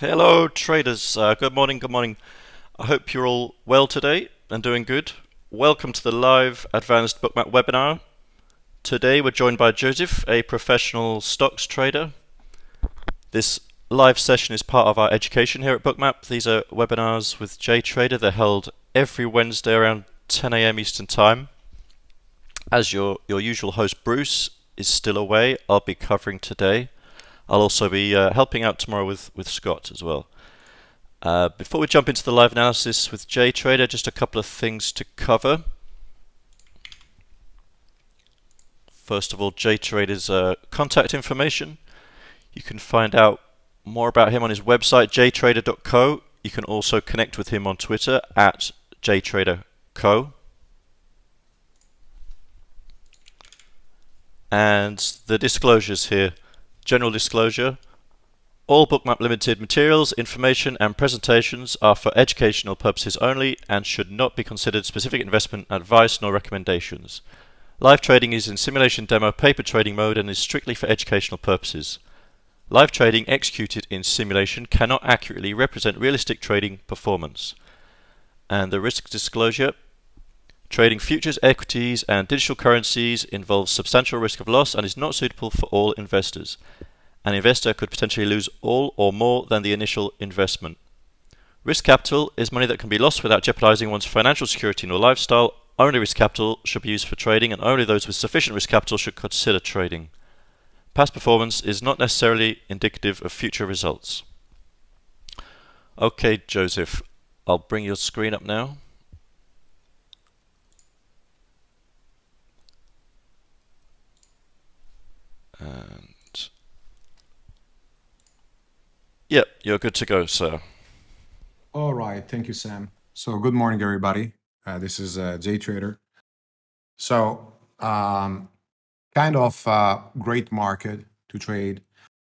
Hello, traders. Uh, good morning, good morning. I hope you're all well today and doing good. Welcome to the live Advanced Bookmap webinar. Today we're joined by Joseph, a professional stocks trader. This live session is part of our education here at Bookmap. These are webinars with JTrader. They're held every Wednesday around 10 a.m. Eastern Time. As your, your usual host Bruce is still away, I'll be covering today. I'll also be uh, helping out tomorrow with, with Scott as well. Uh, before we jump into the live analysis with JTrader, just a couple of things to cover. First of all, JTrader's uh, contact information. You can find out more about him on his website, jtrader.co. You can also connect with him on Twitter at jtraderco. And the disclosures here. General disclosure. All Bookmap Limited materials, information and presentations are for educational purposes only and should not be considered specific investment advice nor recommendations. Live trading is in simulation demo paper trading mode and is strictly for educational purposes. Live trading executed in simulation cannot accurately represent realistic trading performance. And the risk disclosure Trading futures, equities, and digital currencies involves substantial risk of loss and is not suitable for all investors. An investor could potentially lose all or more than the initial investment. Risk capital is money that can be lost without jeopardizing one's financial security nor lifestyle. Only risk capital should be used for trading, and only those with sufficient risk capital should consider trading. Past performance is not necessarily indicative of future results. Okay, Joseph, I'll bring your screen up now. And yep, you're good to go, sir. All right, thank you, Sam. So good morning, everybody. Uh, this is uh, JTrader. So um, kind of uh, great market to trade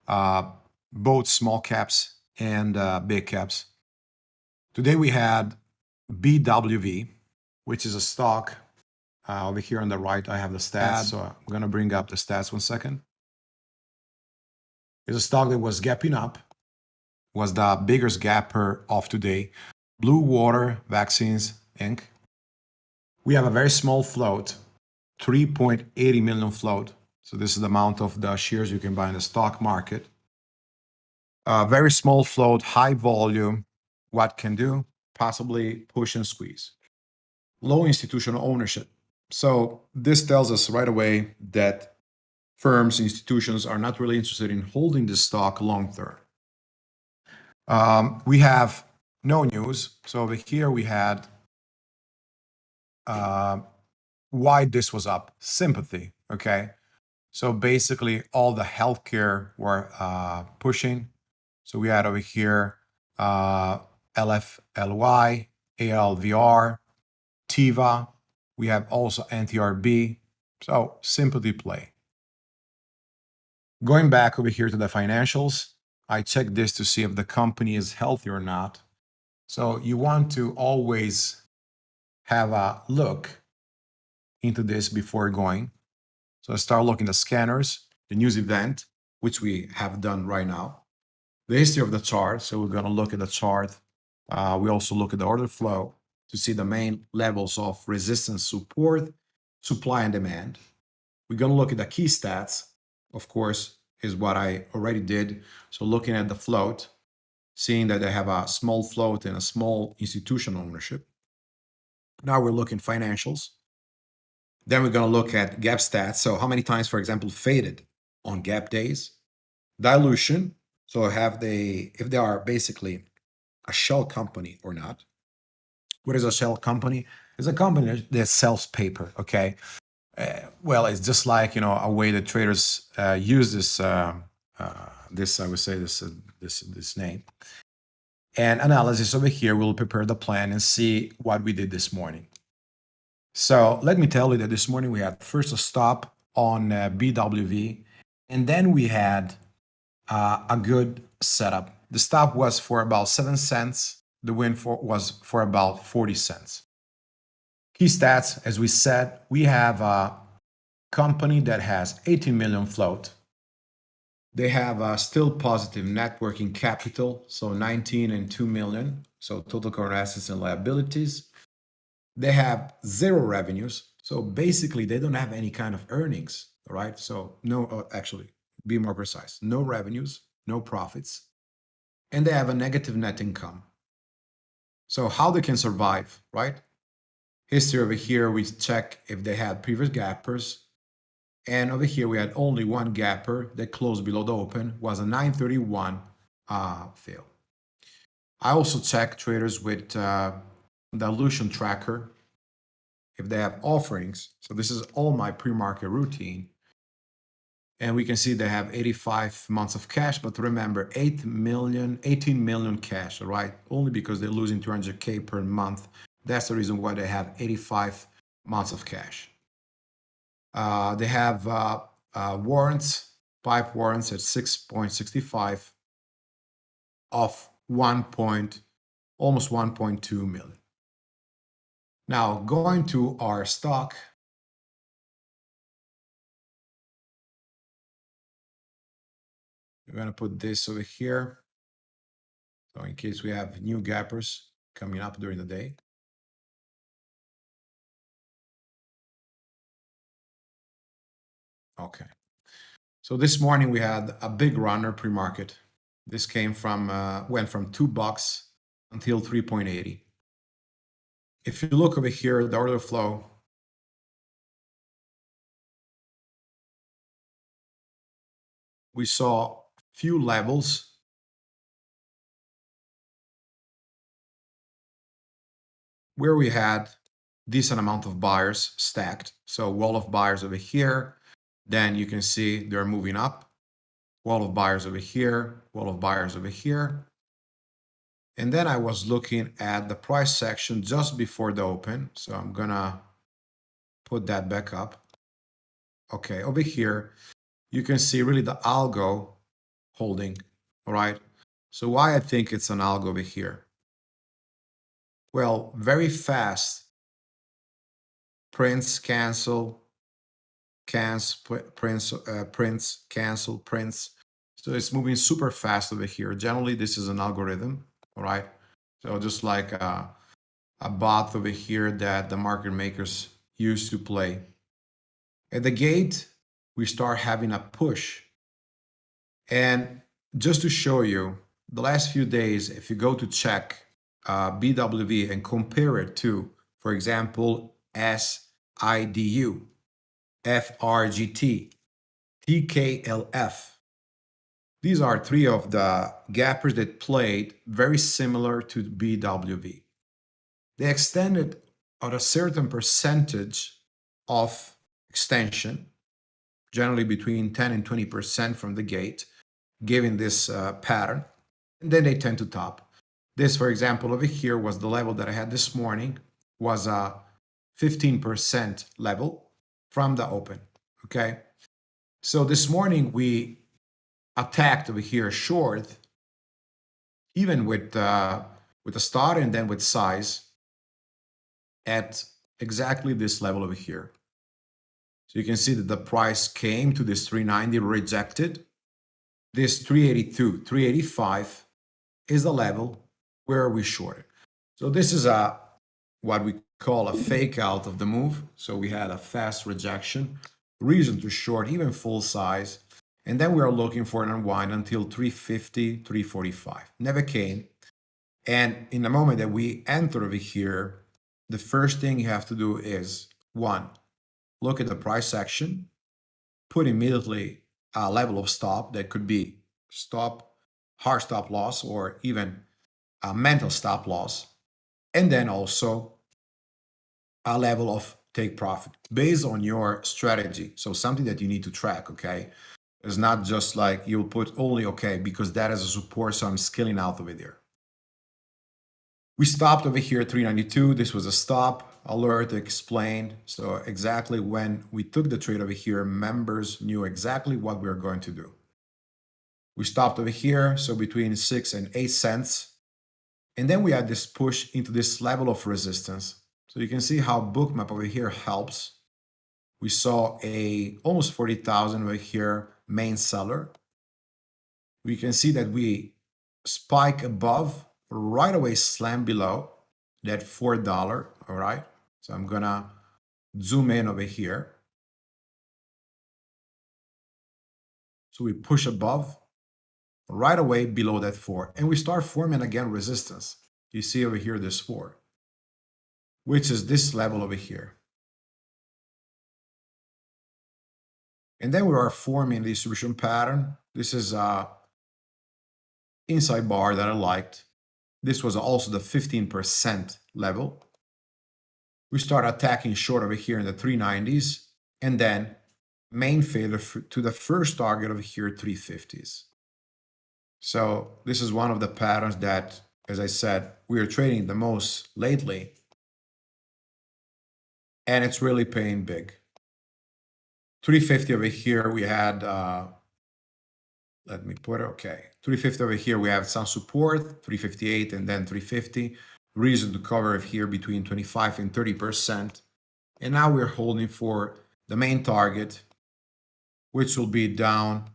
uh, both small caps and uh, big caps. Today we had BWV, which is a stock. Uh, over here on the right, I have the stats. So I'm going to bring up the stats one second is a stock that was gapping up, was the biggest gapper of today. Blue Water Vaccines Inc. We have a very small float, 3.80 million float. So this is the amount of the shares you can buy in the stock market. A very small float, high volume. What can do? Possibly push and squeeze. Low institutional ownership. So this tells us right away that firms, institutions are not really interested in holding the stock long term. Um, we have no news. So over here we had uh, why this was up, sympathy. Okay. So basically all the healthcare were uh, pushing. So we had over here uh, LFLY, ALVR, TIVA. We have also NTRB. So sympathy play. Going back over here to the financials, I check this to see if the company is healthy or not. So you want to always have a look into this before going. So I start looking at scanners, the news event, which we have done right now, the history of the chart. So we're going to look at the chart. Uh, we also look at the order flow to see the main levels of resistance, support, supply, and demand. We're going to look at the key stats of course, is what I already did. So looking at the float, seeing that they have a small float and a small institutional ownership. Now we're looking financials. Then we're going to look at gap stats. So how many times, for example, faded on gap days? Dilution. So have they, if they are basically a shell company or not. What is a shell company? It's a company that sells paper, okay? Uh, well, it's just like you know a way that traders uh, use this uh, uh this I would say this uh, this this name. And analysis over here, we'll prepare the plan and see what we did this morning. So let me tell you that this morning we had first a stop on BWV, and then we had a good setup. The stop was for about seven cents. The win for was for about 40 cents. Key stats, as we said, we have a company that has 18 million float. They have a still positive net working capital, so 19 and 2 million, so total current assets and liabilities. They have zero revenues, so basically they don't have any kind of earnings, right? So no, uh, actually, be more precise, no revenues, no profits, and they have a negative net income. So how they can survive, right? History over here, we check if they had previous gappers, and over here, we had only one gapper that closed below the open, was a 931 uh, fail. I also check traders with uh, dilution tracker if they have offerings. So this is all my pre-market routine. And we can see they have 85 months of cash, but remember 8 million, 18 million cash, right? Only because they're losing 200K per month. That's the reason why they have 85 months of cash. Uh, they have uh, uh, warrants, pipe warrants at 6.65 of 1 point, almost 1.2 million. Now, going to our stock, we're going to put this over here. So in case we have new gappers coming up during the day. Okay. So this morning we had a big runner pre-market. This came from, uh, went from two bucks until 3.80. If you look over here, the order flow, we saw few levels where we had decent amount of buyers stacked. So wall of buyers over here, then you can see they're moving up. Wall of buyers over here, wall of buyers over here. And then I was looking at the price section just before the open. So I'm gonna put that back up. Okay, over here, you can see really the algo holding, all right? So why I think it's an algo over here? Well, very fast prints, cancel, cancel, prints, uh, prints, cancel, prints. So it's moving super fast over here. Generally, this is an algorithm, all right? So just like a, a bot over here that the market makers use to play. At the gate, we start having a push. And just to show you, the last few days, if you go to check uh, BWV and compare it to, for example, SIDU, FRGT, TKLF. These are three of the gappers that played very similar to BWV. They extended at a certain percentage of extension, generally between 10 and 20% from the gate, given this uh, pattern, and then they tend to top. This, for example, over here was the level that I had this morning, was a 15% level from the open, okay? So this morning we attacked over here short, even with, uh, with a start and then with size at exactly this level over here. So you can see that the price came to this 390, rejected. This 382, 385 is the level where we shorted. So this is a what we call a fake out of the move. So we had a fast rejection, reason to short, even full size. And then we are looking for an unwind until 350, 345. Never came. And in the moment that we enter over here, the first thing you have to do is one, look at the price section, put immediately a level of stop that could be stop, hard stop loss, or even a mental stop loss. And then also a level of take profit based on your strategy. So something that you need to track, okay? It's not just like you'll put only okay because that is a support, so I'm scaling out over there. We stopped over here at 392. This was a stop alert explained. So exactly when we took the trade over here, members knew exactly what we were going to do. We stopped over here, so between six and eight cents. And then we had this push into this level of resistance. So you can see how bookmap over here helps. We saw a almost 40,000 over here main seller. we can see that we spike above, right away slam below that $4, all right? So I'm gonna zoom in over here. So we push above, right away below that four, and we start forming again resistance. You see over here this four, which is this level over here. And then we are forming the distribution pattern. This is a inside bar that I liked. This was also the 15% level. We start attacking short over here in the 390s and then main failure to the first target over here, 350s. So this is one of the patterns that, as I said, we are trading the most lately. And it's really paying big. 350 over here, we had, uh, let me put it, okay. 350 over here, we have some support, 358 and then 350. Reason to cover here between 25 and 30%. And now we're holding for the main target, which will be down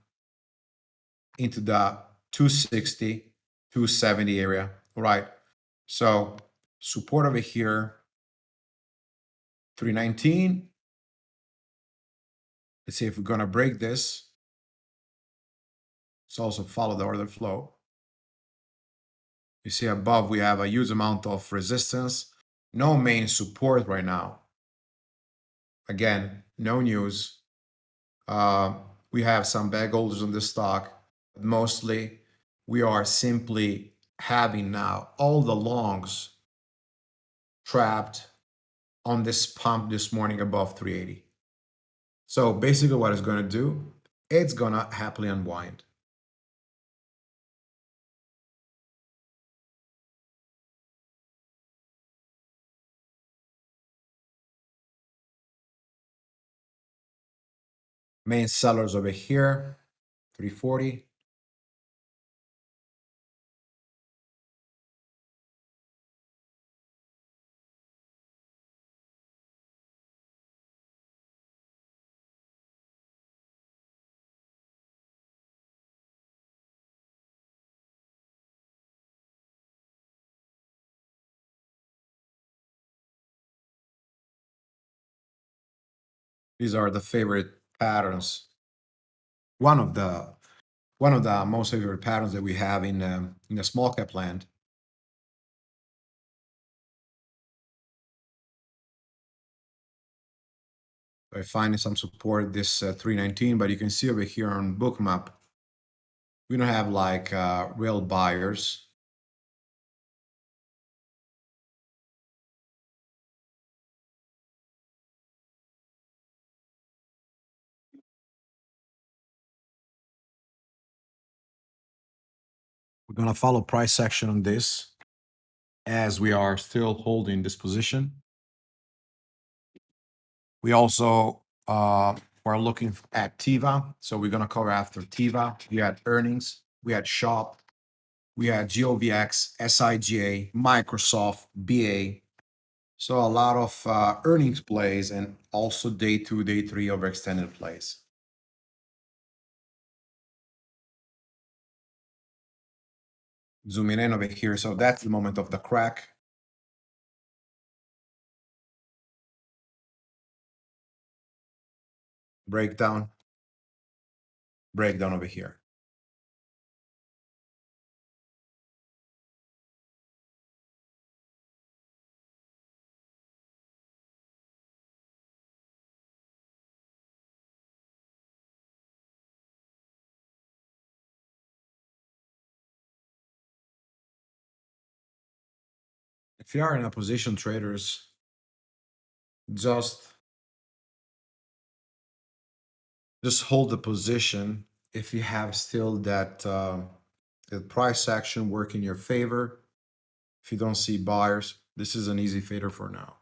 into the 260, 270 area, all right? So support over here, 319, Let's see if we're going to break this. Let's also follow the order flow. You see above, we have a huge amount of resistance. No main support right now. Again, no news. Uh, we have some bag holders on the stock. but Mostly, we are simply having now all the longs trapped on this pump this morning above 380. So basically what it's going to do, it's going to happily unwind. Main sellers over here, 340. These are the favorite patterns. One of the one of the most favorite patterns that we have in um, in the small cap land. I find some support this uh, 319, but you can see over here on bookmap, we don't have like uh, real buyers. We're going to follow price action on this as we are still holding this position. We also uh, are looking at Tiva. So we're going to cover after Tiva. We had earnings. We had Shop. We had GOVX, SIGA, Microsoft, BA. So a lot of uh, earnings plays and also day two, day three of extended plays. Zooming in over here. So that's the moment of the crack. Breakdown. Breakdown over here. If you are in a position traders, just just hold the position if you have still that uh, the price action work in your favor. If you don't see buyers, this is an easy fader for now.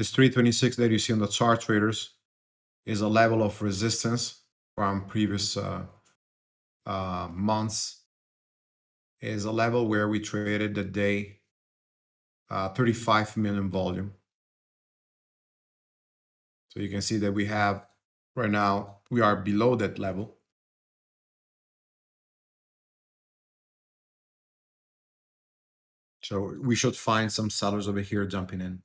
This 326 that you see on the chart traders is a level of resistance from previous uh, uh, months. Is a level where we traded the day uh, 35 million volume. So you can see that we have right now, we are below that level. So we should find some sellers over here jumping in.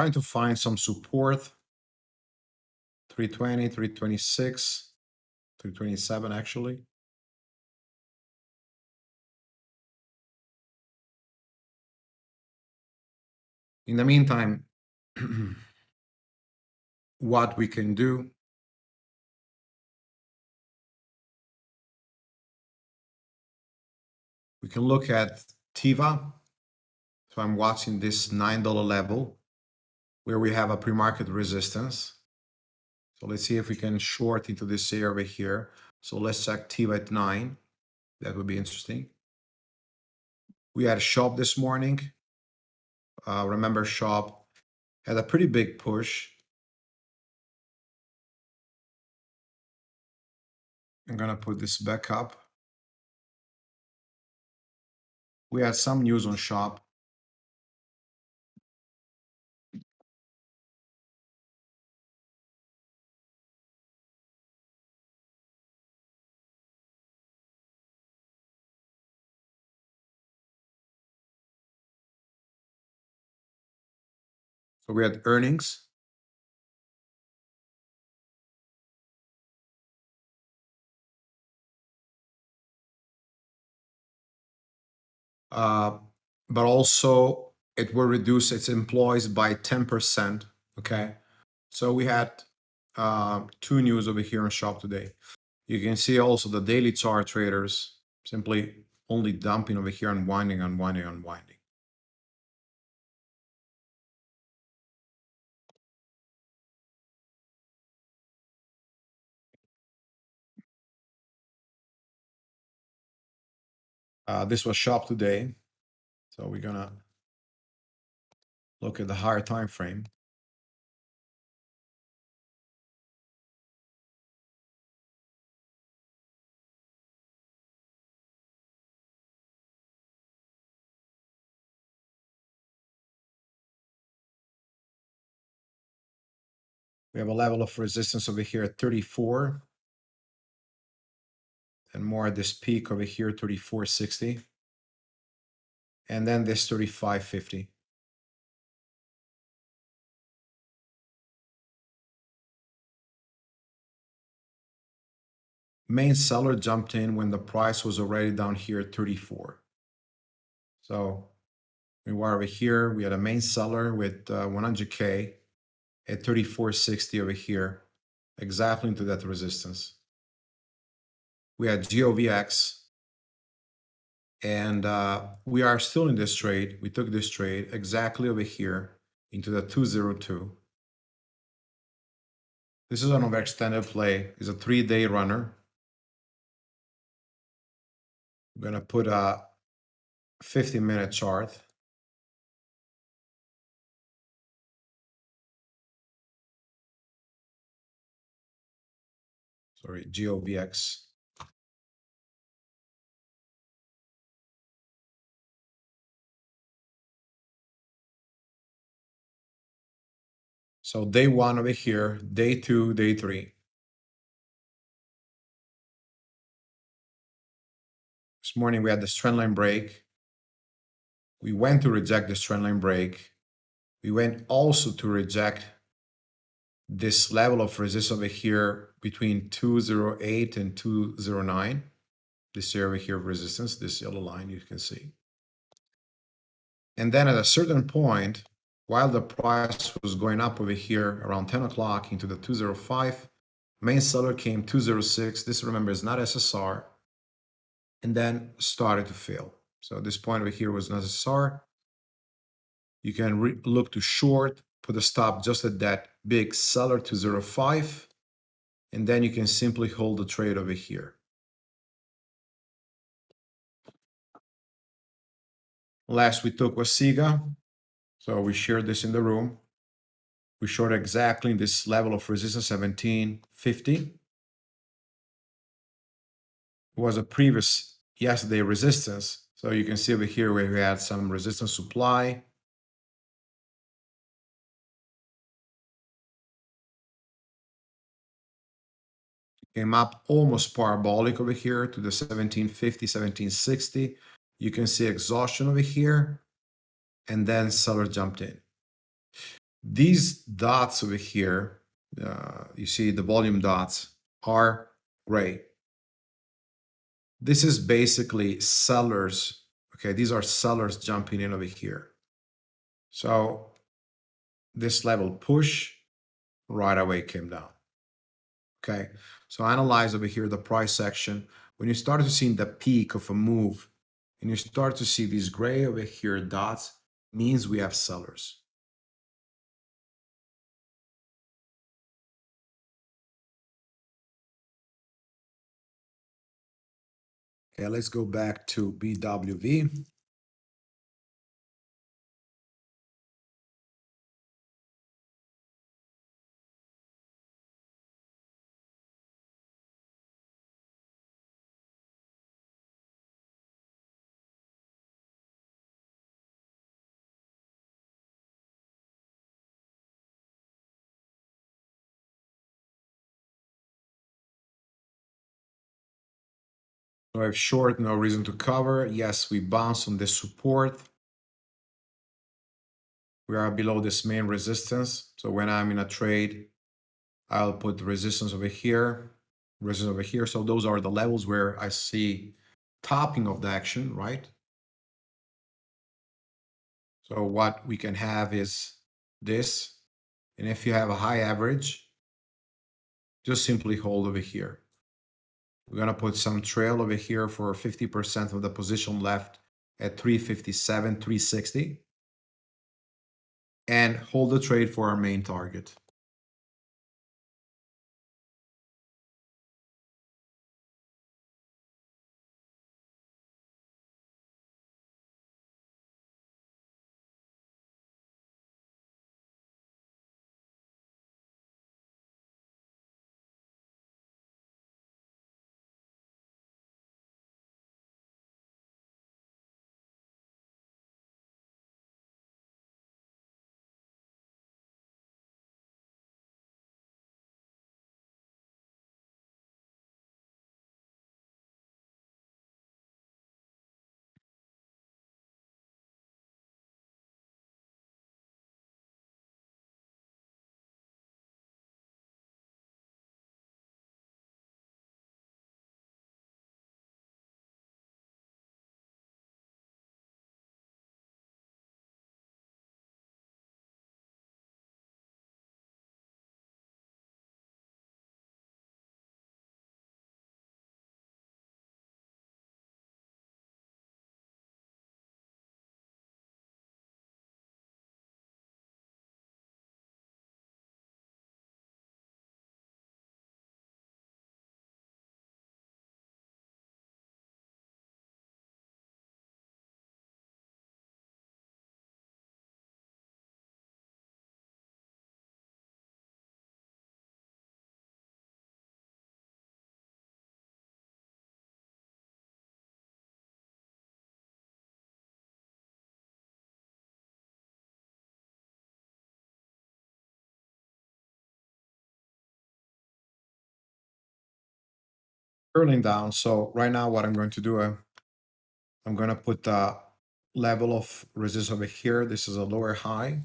Trying to find some support. 320 326 327 actually. In the meantime what we can do we can look at tiva so i'm watching this nine dollar level where we have a pre-market resistance. So let's see if we can short into this area over here. So let's check TIVA at 9. That would be interesting. We had a shop this morning. Uh, remember shop had a pretty big push. I'm going to put this back up. We had some news on shop. So we had earnings. Uh, but also it will reduce its employees by 10%. Okay. So we had uh, two news over here on shop today. You can see also the daily chart traders simply only dumping over here, unwinding, unwinding, unwinding. Uh, this was shop today. So we're gonna look at the higher time frame. We have a level of resistance over here at 34. And more at this peak over here, 34.60. And then this 35.50. Main seller jumped in when the price was already down here at 34. So we were over here, we had a main seller with uh, 100K at 34.60 over here, exactly into that resistance. We had GOVX, and uh, we are still in this trade. We took this trade exactly over here into the 202. This is an overextended play. It's a three-day runner. I'm going to put a 50-minute chart. sorry, GOVX. So day one over here, day two, day three. This morning we had the trend line break. We went to reject this trend line break. We went also to reject this level of resistance over here between 208 and 209. This area over here of resistance, this yellow line you can see. And then at a certain point, while the price was going up over here around 10 o'clock into the 205, main seller came 206. This remember is not SSR. And then started to fail. So this point over here was not SSR. You can look to short, put a stop just at that big seller 205. And then you can simply hold the trade over here. Last we took was SIGA. So we shared this in the room. We showed exactly this level of resistance 1750. was a previous yesterday resistance. So you can see over here where we had some resistance supply. Came up almost parabolic over here to the 1750, 1760. You can see exhaustion over here and then seller jumped in. These dots over here, uh, you see the volume dots are gray. This is basically sellers. Okay, these are sellers jumping in over here. So this level push right away came down. Okay, so analyze over here the price section. When you start to see the peak of a move and you start to see these gray over here dots, means we have sellers. Okay, let's go back to BWV. So I have short, no reason to cover. Yes, we bounce on this support. We are below this main resistance. So when I'm in a trade, I'll put the resistance over here, resistance over here. So those are the levels where I see topping of the action, right? So what we can have is this. And if you have a high average, just simply hold over here. We're going to put some trail over here for 50% of the position left at 357, 360. And hold the trade for our main target. Curling down. So right now what I'm going to do, I'm going to put the level of resistance over here. This is a lower high.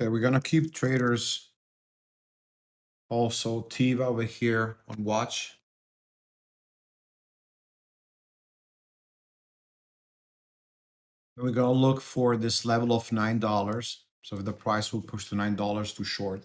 Okay, we're gonna keep traders also Tiva over here on watch. And we're gonna look for this level of nine dollars. So if the price will push to nine dollars to short.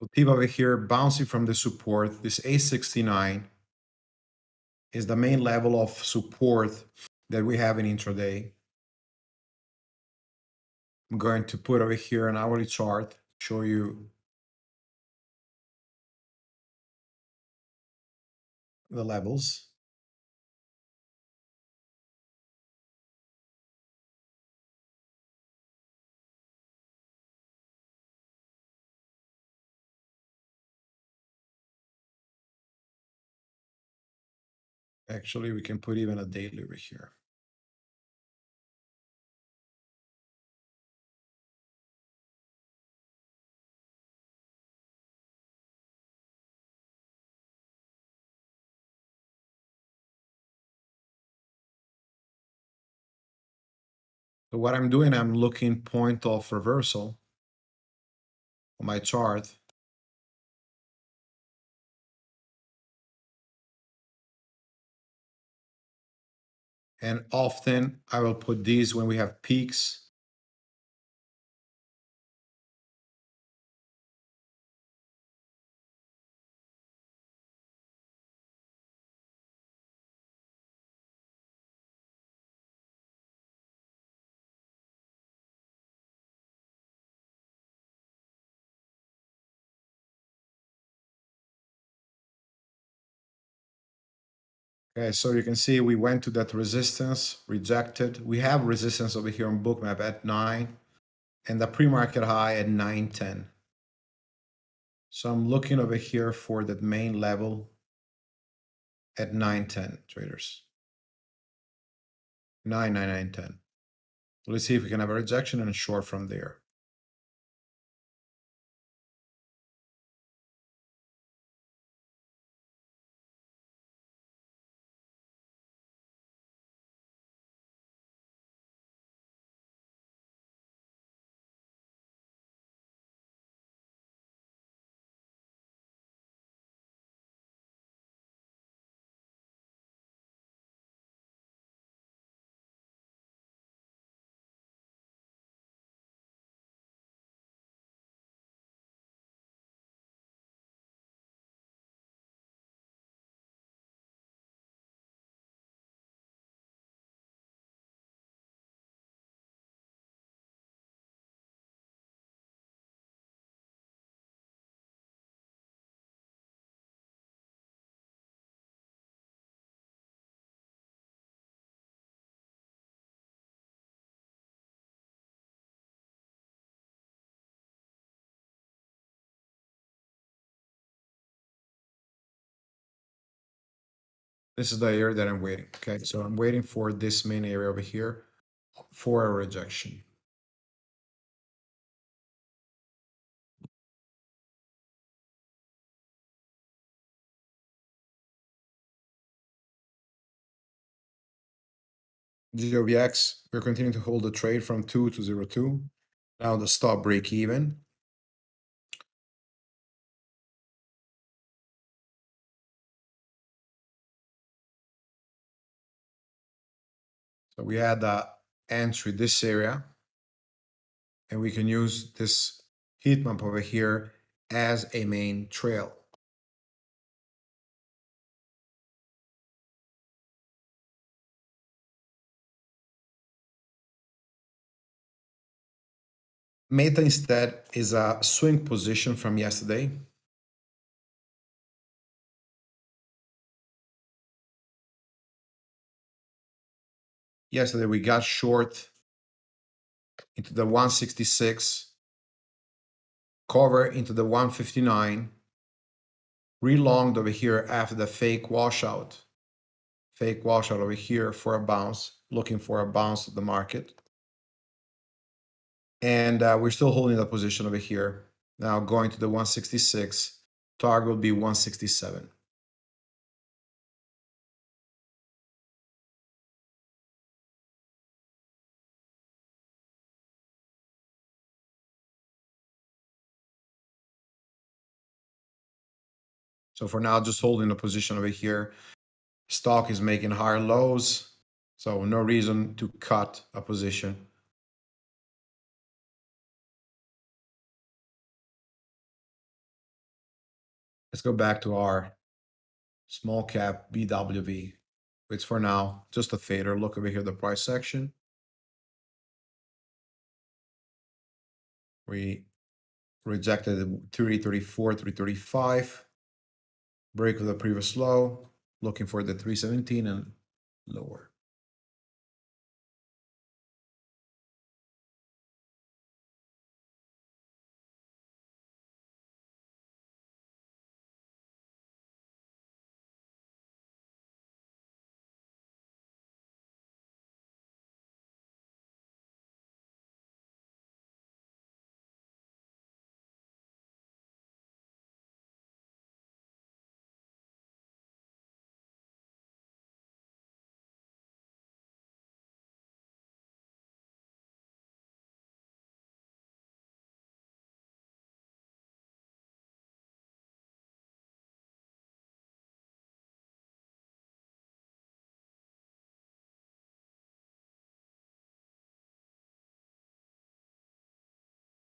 So Teva over here bouncing from the support. This A69 is the main level of support that we have in intraday. I'm going to put over here an hourly chart, show you the levels. Actually, we can put even a daily over here. So what I'm doing, I'm looking point of reversal on my chart. And often I will put these when we have peaks. Okay, so you can see we went to that resistance, rejected. We have resistance over here on bookmap at 9 and the pre-market high at 910. So I'm looking over here for that main level at 910 traders. 99910. Let's see if we can have a rejection and a short from there. This is the area that I'm waiting. Okay, so I'm waiting for this main area over here for a rejection. GOVX, we're continuing to hold the trade from 2 to 0.2. Now the stop break even. So we had the entry this area. And we can use this heat map over here as a main trail. Meta instead is a swing position from yesterday. Yesterday we got short into the 166, cover into the 159, relonged over here after the fake washout, fake washout over here for a bounce, looking for a bounce of the market. And uh, we're still holding that position over here. Now going to the 166, target will be 167. So for now, just holding a position over here. Stock is making higher lows, so no reason to cut a position. Let's go back to our small cap BWV. It's for now just a fader. Look over here, the price section. We rejected the 334, 335. Break of the previous low. Looking for the 317 and lower.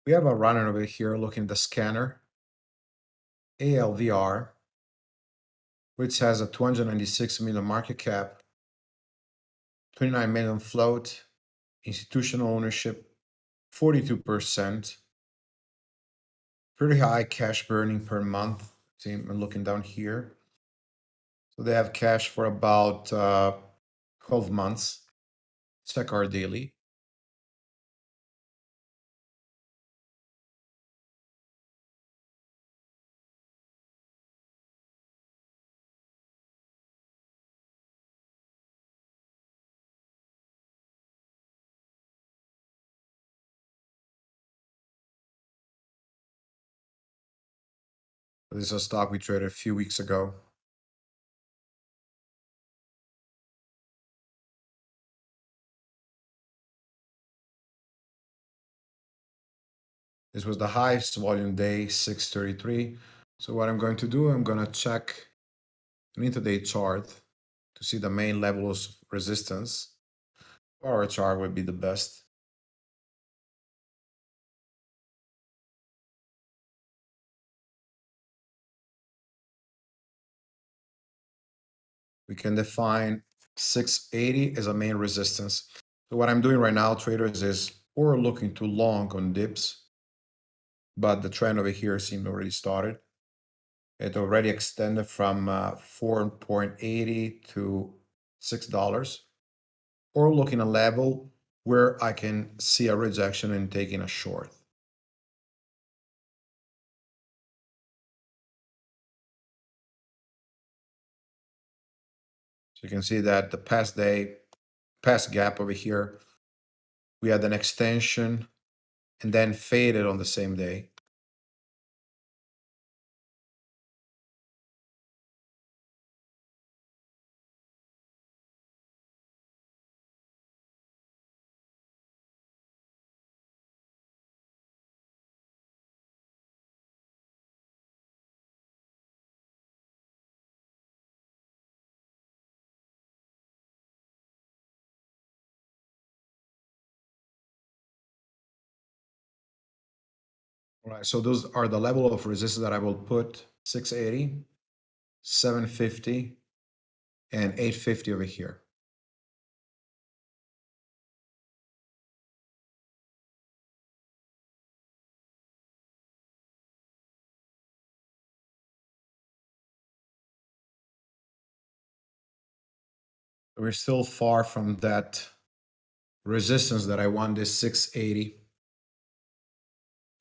We have a runner over here looking at the scanner, ALVR, which has a 296 million market cap, 29 million float, institutional ownership, 42%, pretty high cash burning per month. See, I'm looking down here. So they have cash for about uh, 12 months. Check our daily. This is a stock we traded a few weeks ago. This was the highest volume day, 633. So what I'm going to do, I'm going to check an intraday chart to see the main levels of resistance. Our chart would be the best. We can define 680 as a main resistance. So what I'm doing right now, traders, is we're looking to long on dips, but the trend over here seemed already started. It already extended from uh, 4.80 to $6. Or looking a level where I can see a rejection and taking a short. You can see that the past day, past gap over here, we had an extension and then faded on the same day. Right, so those are the level of resistance that I will put 680, 750, and 850 over here. We're still far from that resistance that I want this 680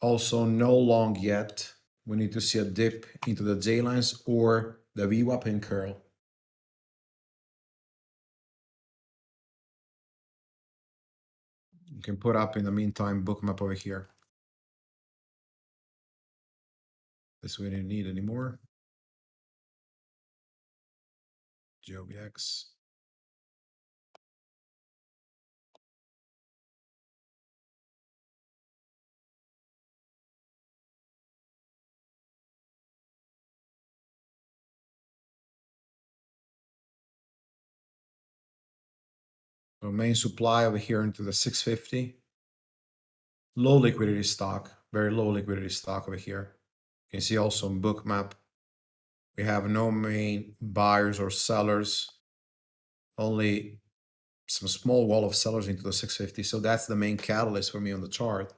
also no long yet. We need to see a dip into the J lines or the VWAP and curl. You can put up in the meantime bookmap over here. This we didn't need anymore. GOVX. Main supply over here into the 650. Low liquidity stock, very low liquidity stock over here. You can see also in bookmap, we have no main buyers or sellers, only some small wall of sellers into the 650. So that's the main catalyst for me on the chart.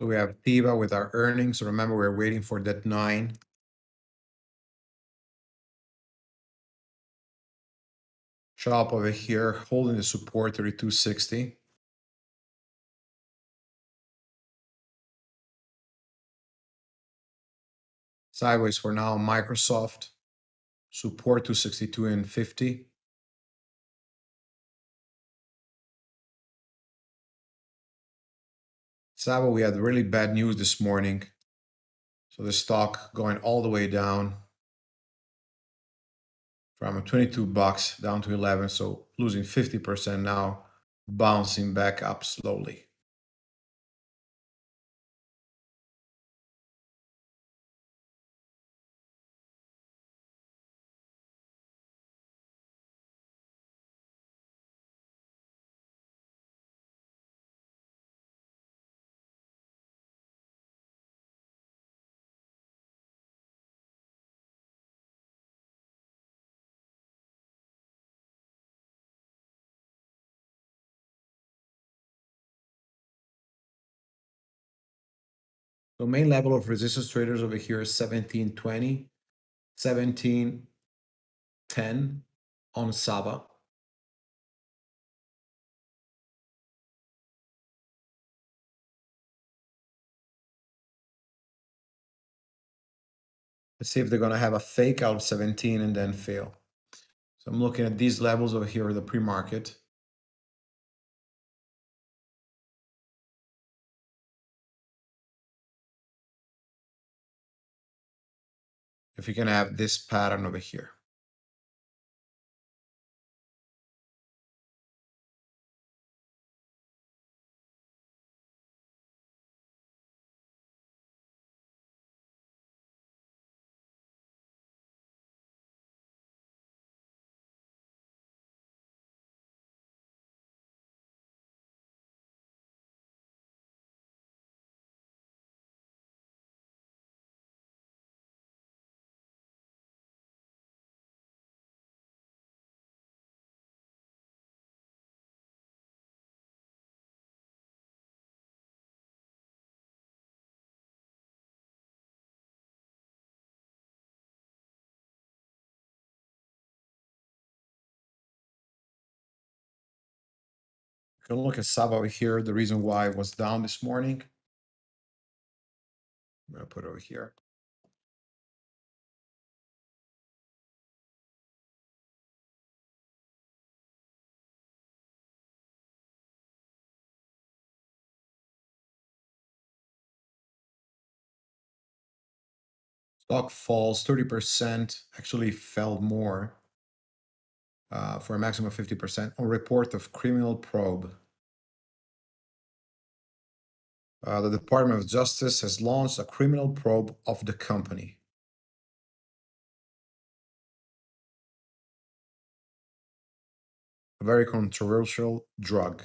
We have TEVA with our earnings. Remember, we're waiting for that nine. Shop over here, holding the support 3260. Sideways for now, Microsoft, support 262 and 50. Sava, we had really bad news this morning. So the stock going all the way down from 22 bucks down to 11. So losing 50% now, bouncing back up slowly. So main level of resistance traders over here is 1720, 1710 on Sava. Let's see if they're going to have a fake out of 17 and then fail. So I'm looking at these levels over here, the pre-market. If you can have this pattern over here. Go look at Sava over here. The reason why it was down this morning. I'm gonna put it over here. Stock falls 30%, actually fell more uh, for a maximum of 50% on report of criminal probe. Uh, the Department of Justice has launched a criminal probe of the company. A very controversial drug.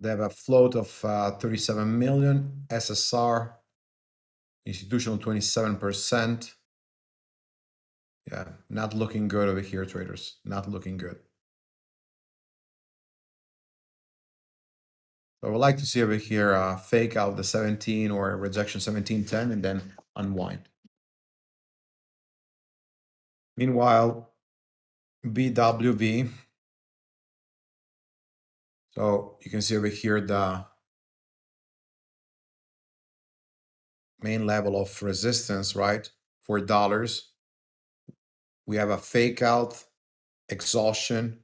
They have a float of uh, 37 million, SSR, institutional 27%. Yeah, not looking good over here, traders. Not looking good. I would like to see over here uh, fake out the 17 or rejection 1710 and then unwind. Meanwhile, BWV so you can see over here the main level of resistance, right? For dollars. We have a fake out, exhaustion,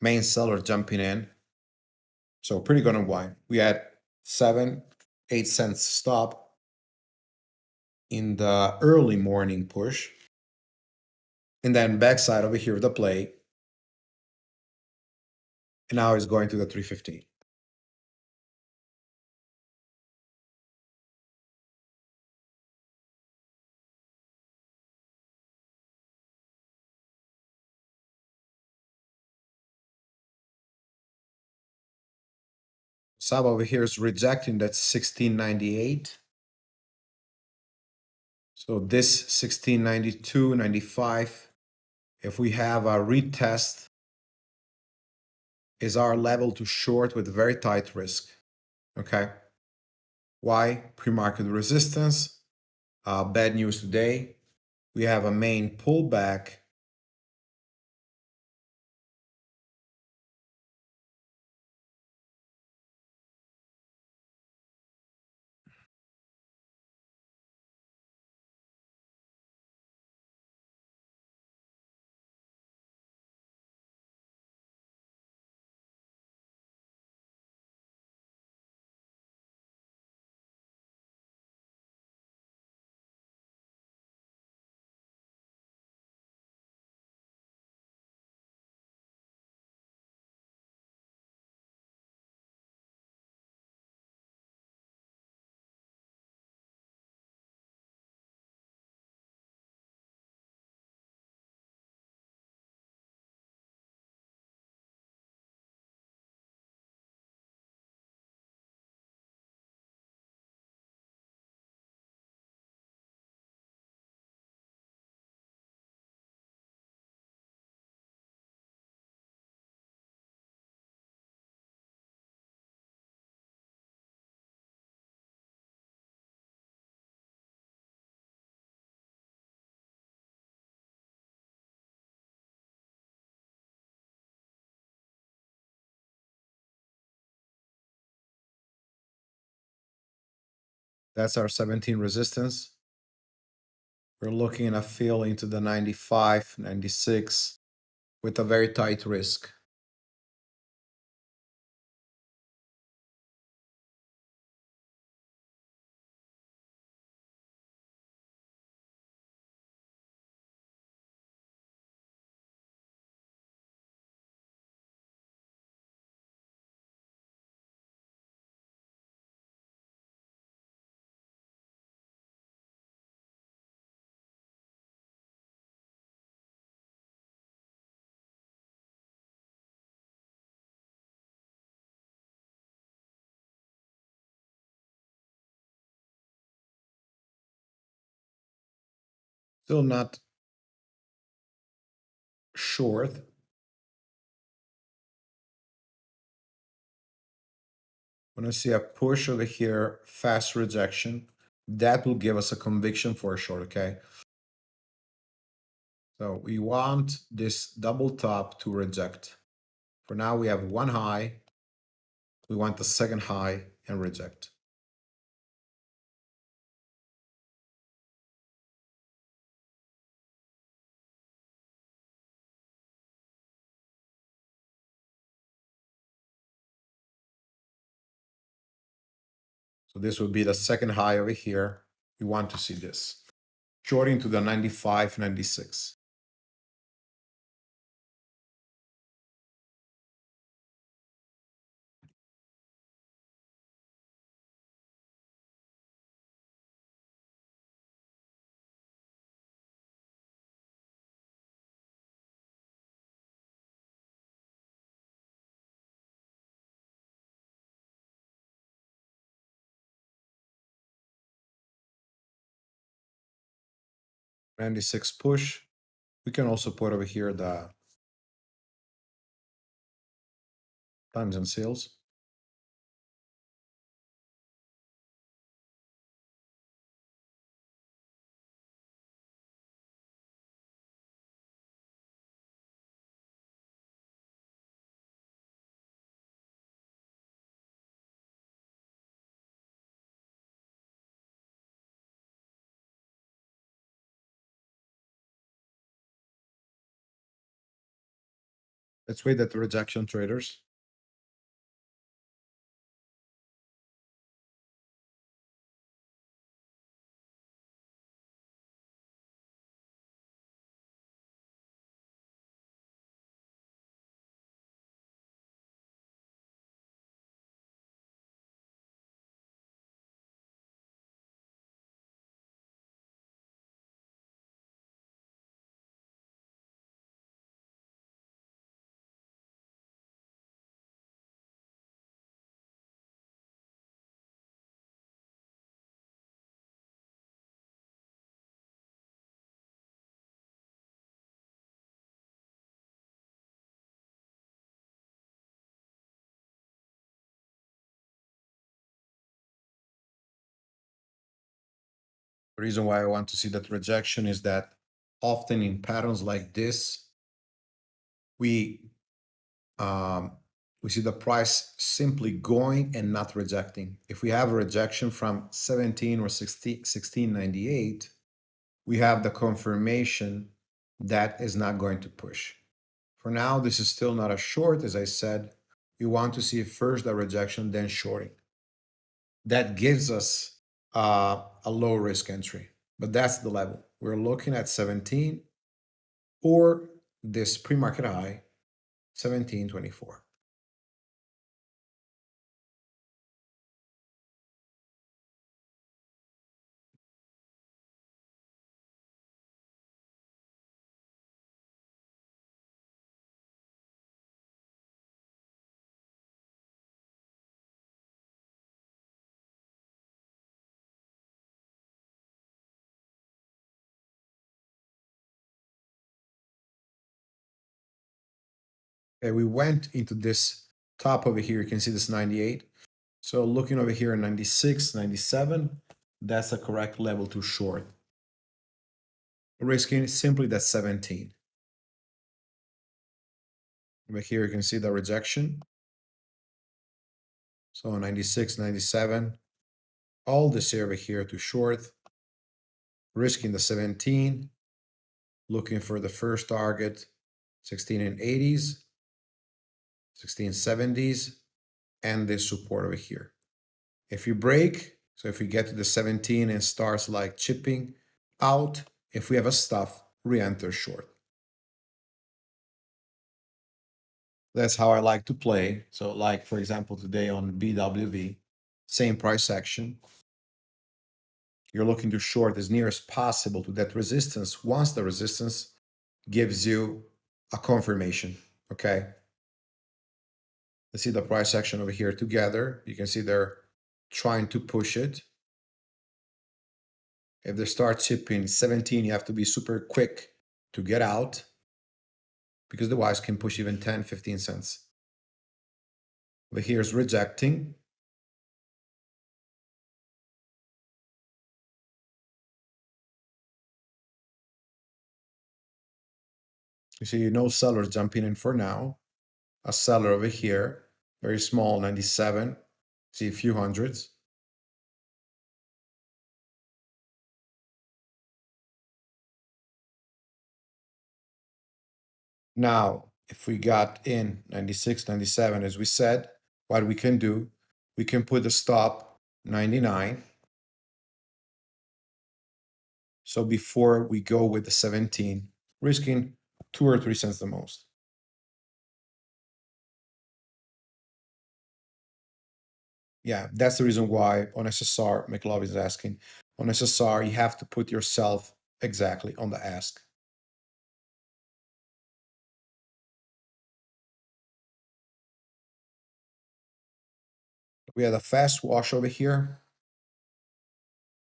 main seller jumping in. So pretty good unwind. We had seven, eight cents stop in the early morning push. And then backside over here, the play and now it's going to the 315. Sava over here is rejecting that 1698. So this 1692, 95, if we have a retest is our level to short with very tight risk. Okay. Why? Pre-market resistance. Uh, bad news today. We have a main pullback That's our 17 resistance. We're looking at a fill into the 95, 96 with a very tight risk. Still not short. When I see a push over here, fast rejection, that will give us a conviction for a short, okay? So we want this double top to reject. For now, we have one high. We want the second high and reject. So this would be the second high over here. We want to see this. Shorting to the 95, 96. Ninety-six push. We can also put over here the and sales. Let's wait at the rejection traders. The reason why I want to see that rejection is that often in patterns like this, we um, we see the price simply going and not rejecting. If we have a rejection from 17 or 16, 1698, we have the confirmation that is not going to push. For now, this is still not a short, as I said. We want to see first the rejection, then shorting. That gives us uh, a low risk entry, but that's the level. We're looking at 17 or this pre-market high, 1724. Okay, we went into this top over here. You can see this 98. So looking over here 96, 97, that's the correct level to short. Risking simply that 17. Over here you can see the rejection. So 96, 97, all this area here to short, risking the 17, looking for the first target, 16 and 80s, 16 70s, and this support over here. If you break, so if we get to the 17 and starts like chipping out, if we have a stuff, re-enter short. That's how I like to play. So like, for example, today on BWV, same price action. You're looking to short as near as possible to that resistance once the resistance gives you a confirmation, okay? Let's see the price action over here together. You can see they're trying to push it. If they start chipping 17, you have to be super quick to get out because the wise can push even 10, 15 cents. But here's rejecting. You see no sellers jumping in for now. A seller over here, very small, 97. See a few hundreds. Now, if we got in 96, 97, as we said, what we can do, we can put the stop 99. So before we go with the 17, risking two or three cents the most. Yeah, that's the reason why on SSR, McLovin is asking, on SSR, you have to put yourself exactly on the ask. We had a fast wash over here.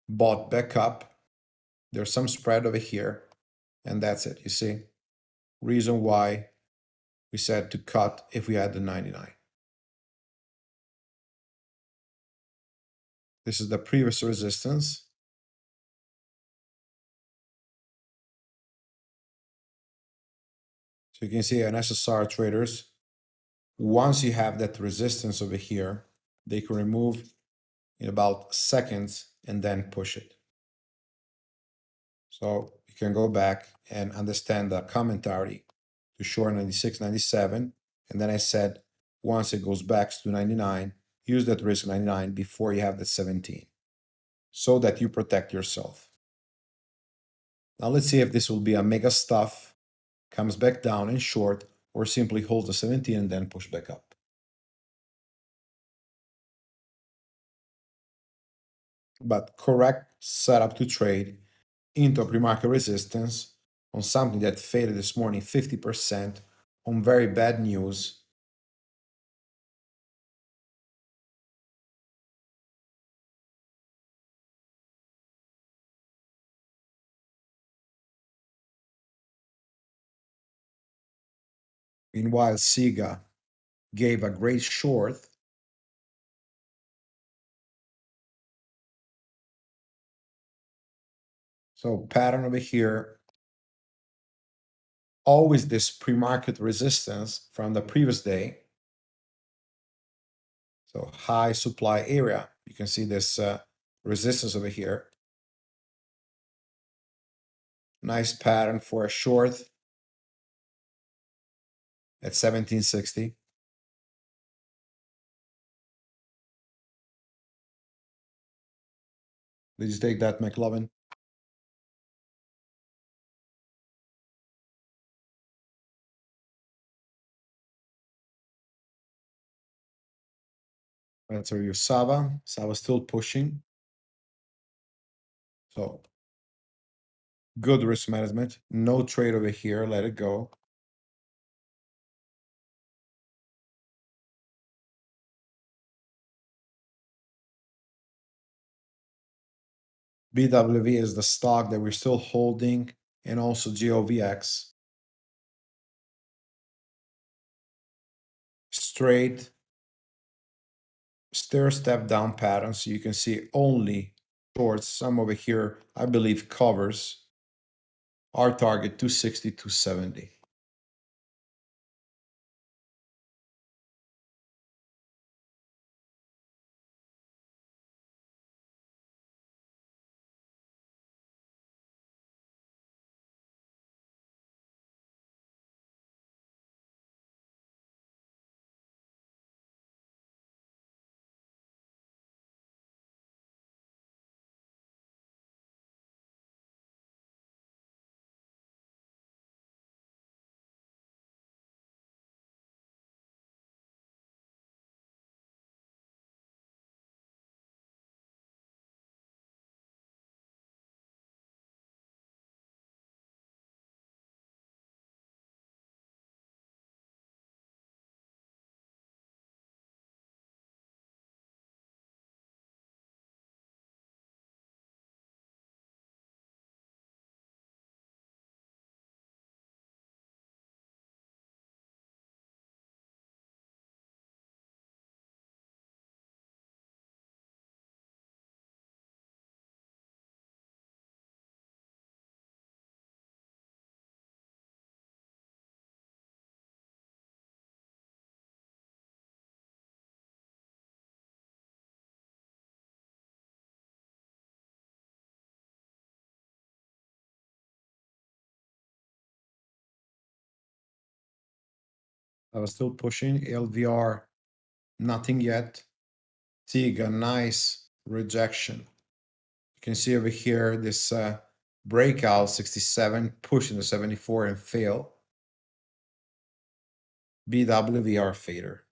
Bought back up. There's some spread over here. And that's it, you see? Reason why we said to cut if we had the 99. This is the previous resistance. So you can see an SSR traders, once you have that resistance over here, they can remove in about seconds and then push it. So you can go back and understand the commentary to short 96, 97. And then I said, once it goes back to 99, use that risk 99 before you have the 17 so that you protect yourself. Now let's see if this will be a mega stuff, comes back down in short, or simply holds the 17 and then push back up. But correct setup to trade into pre-market resistance on something that faded this morning 50% on very bad news Meanwhile, Siga gave a great short. So pattern over here, always this pre-market resistance from the previous day. So high supply area, you can see this uh, resistance over here. Nice pattern for a short at 1760. Did you take that, McLovin? Answer your Sava. Sava still pushing. So good risk management. No trade over here. Let it go. BWV is the stock that we're still holding and also GOVX. Straight stair step down pattern. So you can see only shorts, some over here, I believe covers our target 260, 270. I was still pushing LVR, nothing yet. Tiga, nice rejection. You can see over here this uh, breakout 67, pushing the 74 and fail. BWVR fader.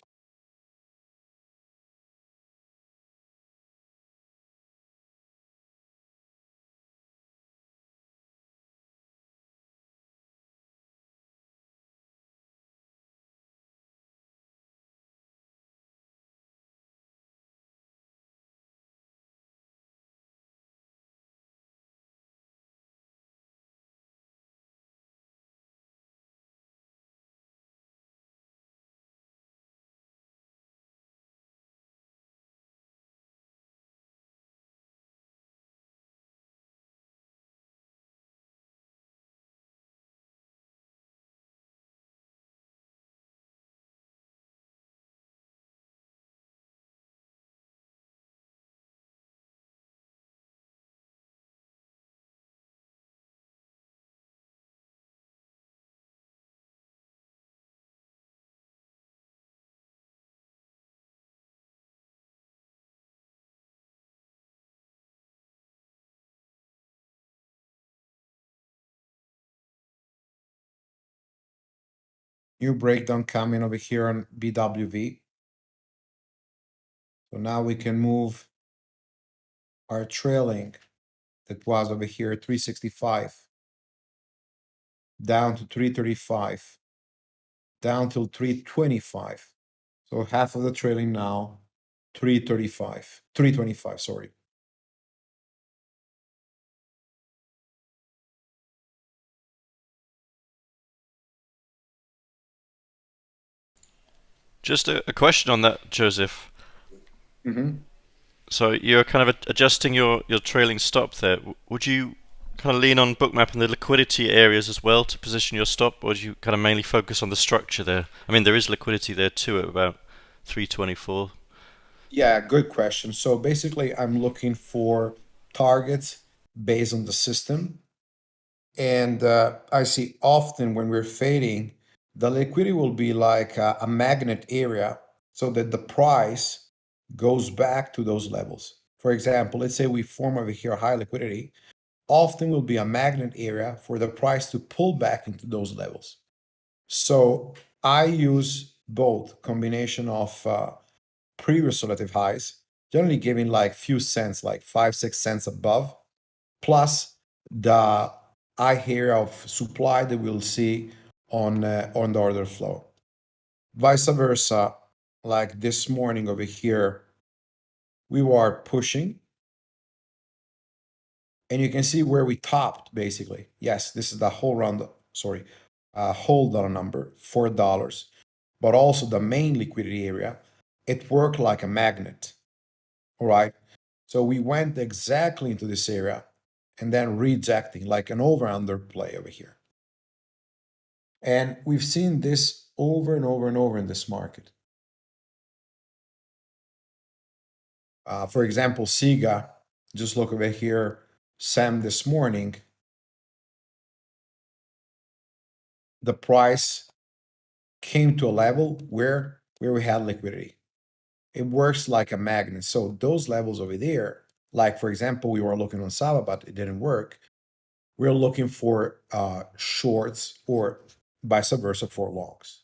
New breakdown coming over here on BWV. So now we can move our trailing that was over here 365 down to 335 down till 325 so half of the trailing now 335 325 sorry Just a, a question on that, Joseph. mm-hmm. So you're kind of adjusting your, your trailing stop there. Would you kind of lean on bookmap and the liquidity areas as well to position your stop, or do you kind of mainly focus on the structure there? I mean, there is liquidity there too at about 324. Yeah, good question. So basically, I'm looking for targets based on the system. And uh, I see often when we're fading, the liquidity will be like a, a magnet area so that the price goes back to those levels. For example, let's say we form over here high liquidity, often will be a magnet area for the price to pull back into those levels. So I use both combination of uh, previous relative highs, generally giving like few cents, like five, six cents above, plus the high area of supply that we'll see on, uh, on the order flow. Vice versa, like this morning over here, we were pushing. And you can see where we topped basically. Yes, this is the whole round, sorry, uh, whole dollar number, $4, but also the main liquidity area. It worked like a magnet, all right? So we went exactly into this area and then rejecting like an over-under play over here. And we've seen this over and over and over in this market. Uh, for example, SIGA, just look over here, Sam this morning, the price came to a level where, where we had liquidity. It works like a magnet. So those levels over there, like for example, we were looking on Sava, but it didn't work. We're looking for uh, shorts or vice subversive for longs.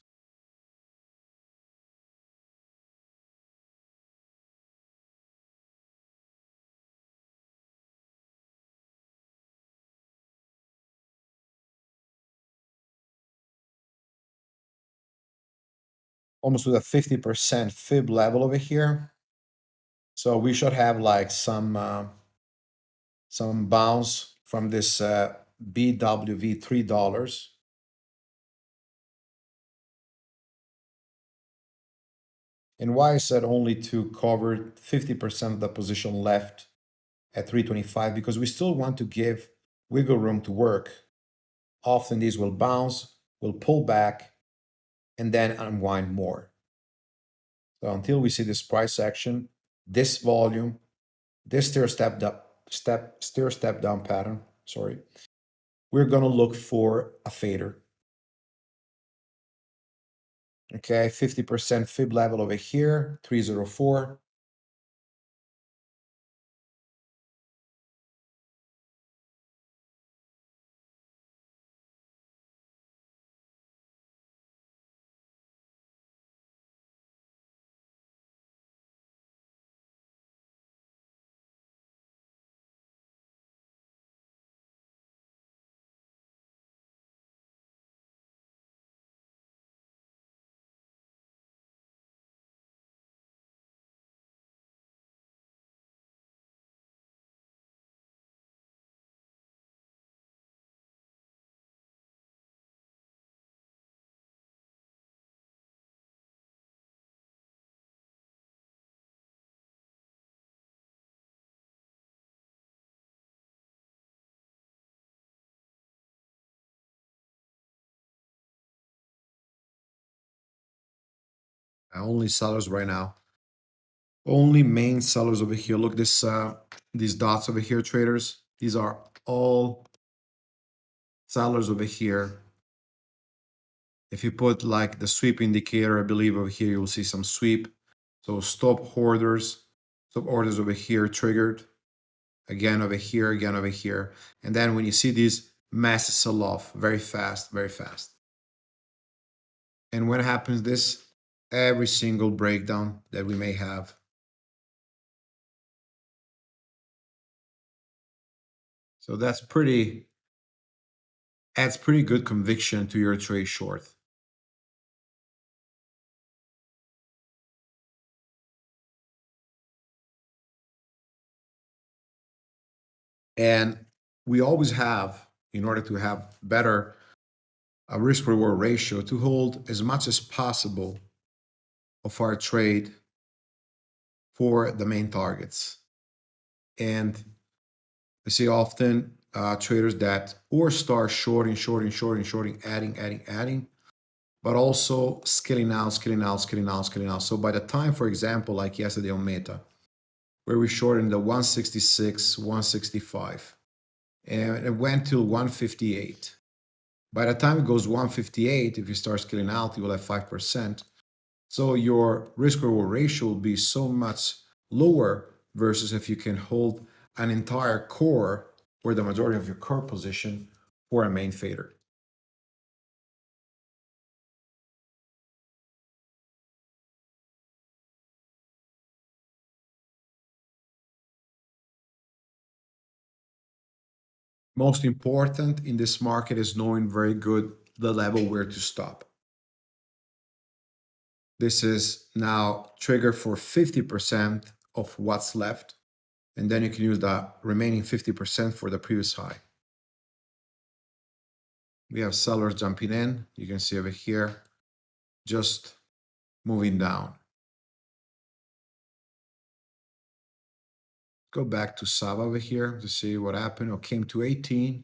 almost with a 50% fib level over here. So we should have like some uh, some bounce from this uh, BWV $3. And why I said only to cover 50% of the position left at 325? Because we still want to give wiggle room to work. Often these will bounce, will pull back, and then unwind more. So until we see this price action, this volume, this stair step up, step stair step down pattern, sorry, we're gonna look for a fader. Okay, 50% fib level over here, 304. Only sellers right now. Only main sellers over here. Look this uh these dots over here, traders. These are all sellers over here. If you put like the sweep indicator, I believe over here you will see some sweep. So stop hoarders, stop orders over here triggered. Again over here, again over here. And then when you see these masses sell off very fast, very fast. And when happens this, every single breakdown that we may have. So that's pretty, adds pretty good conviction to your trade short. And we always have, in order to have better a risk reward ratio, to hold as much as possible of our trade for the main targets. And I see often uh, traders that or start shorting, shorting, shorting, shorting, adding, adding, adding, but also scaling out, scaling out, scaling out, scaling out. So by the time, for example, like yesterday on Meta, where we shorted the 166, 165, and it went to 158. By the time it goes 158, if you start scaling out, you will have 5%. So your risk reward ratio will be so much lower versus if you can hold an entire core or the majority of your core position for a main fader. Most important in this market is knowing very good the level where to stop. This is now trigger for 50% of what's left. And then you can use the remaining 50% for the previous high. We have sellers jumping in. You can see over here, just moving down. Go back to Sava over here to see what happened or came to 18.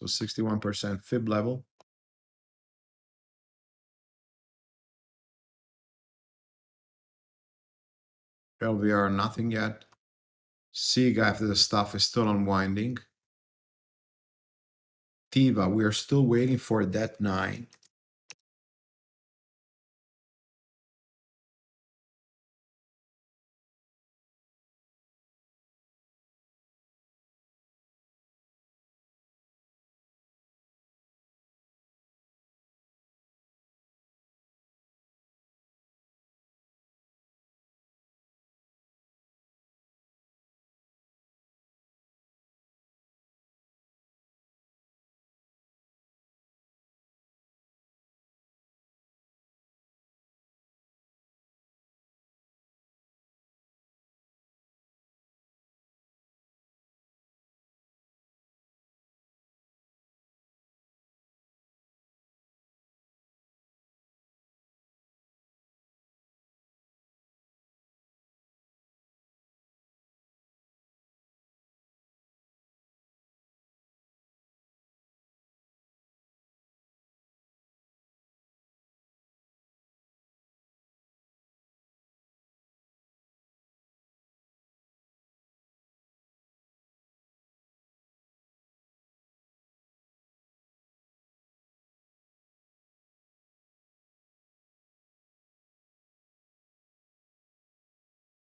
So 61% fib level. LVR, nothing yet. SIG after the stuff is still unwinding. Teva, we are still waiting for that nine.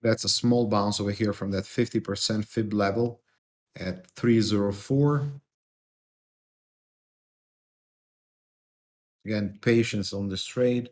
That's a small bounce over here from that 50% fib level at 304. Again, patience on this trade.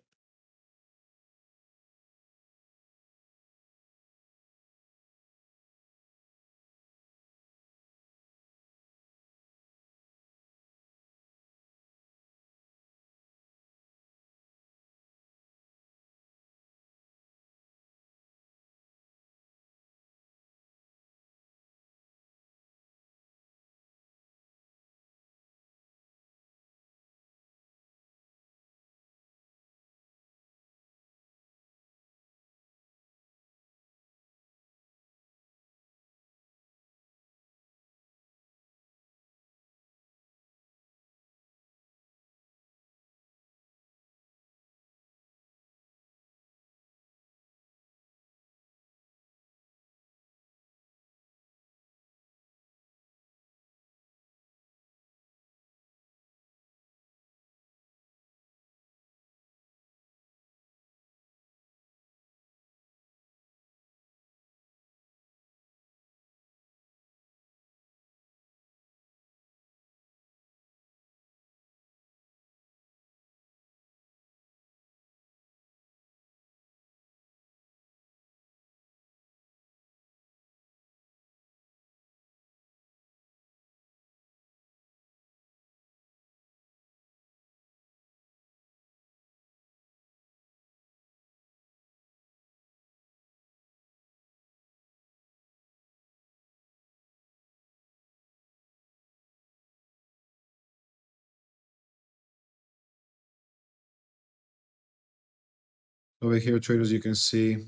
Over here, traders, you can see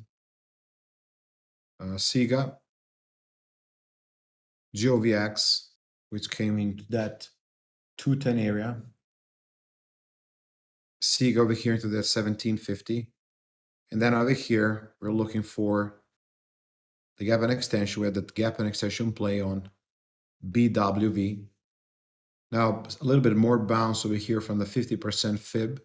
uh, SIGA, GOVX, which came into that 210 area. SIGA over here into that 1750. And then over here, we're looking for the gap and extension. We had that gap and extension play on BWV. Now, a little bit more bounce over here from the 50% fib.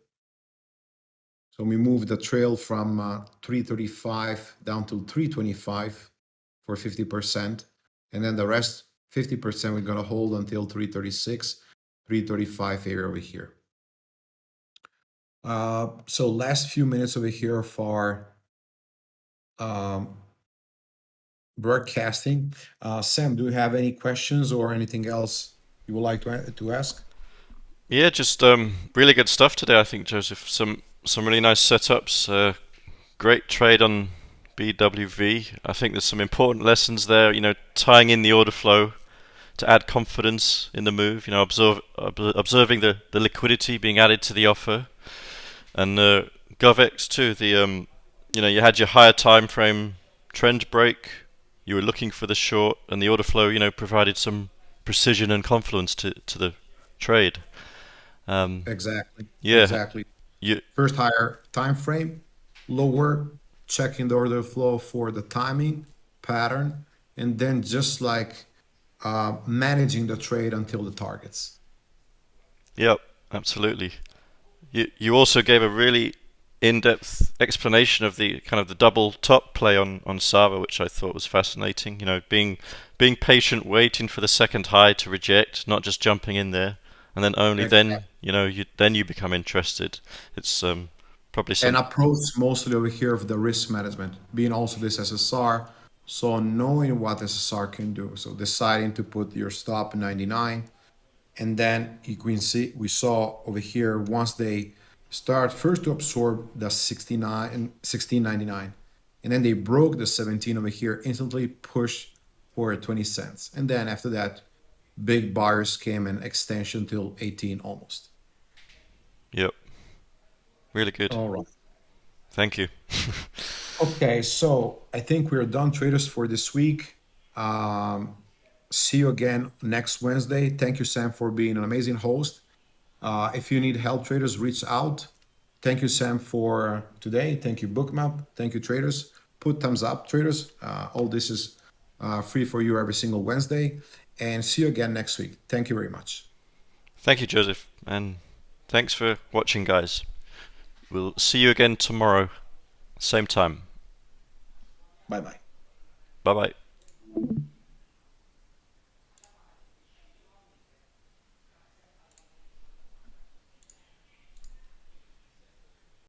So we moved the trail from uh, 335 down to 325 for 50%. And then the rest, 50%, we're going to hold until 336, 335 area over here. Uh, so last few minutes over here for um, broadcasting. Uh, Sam, do you have any questions or anything else you would like to, to ask? Yeah, just um, really good stuff today, I think, Joseph. Some some really nice setups. Uh, great trade on BWV. I think there's some important lessons there. You know, tying in the order flow to add confidence in the move. You know, observe, observing the, the liquidity being added to the offer, and uh, GovX too. The um, you know, you had your higher time frame trend break. You were looking for the short, and the order flow. You know, provided some precision and confluence to to the trade. Um, exactly. Yeah. Exactly. You, First higher time frame, lower, checking the order flow for the timing pattern, and then just like uh, managing the trade until the targets. Yep, absolutely. You you also gave a really in-depth explanation of the kind of the double top play on on Sava, which I thought was fascinating. You know, being being patient, waiting for the second high to reject, not just jumping in there and then only exactly. then you know you then you become interested. It's um, probably some... an approach mostly over here of the risk management, being also this SSR. So knowing what SSR can do, so deciding to put your stop 99, and then you can see we saw over here once they start first to absorb the 69 and 1699 and then they broke the 17 over here instantly push for 20 cents and then after that big buyers came in extension till 18 almost. Yep. Really good. All right. Thank you. okay, so I think we're done, traders, for this week. Um, see you again next Wednesday. Thank you, Sam, for being an amazing host. Uh, if you need help, traders, reach out. Thank you, Sam, for today. Thank you, Bookmap. Thank you, traders. Put thumbs up, traders. Uh, all this is uh, free for you every single Wednesday and see you again next week. Thank you very much. Thank you, Joseph, and thanks for watching, guys. We'll see you again tomorrow, same time. Bye bye. Bye bye.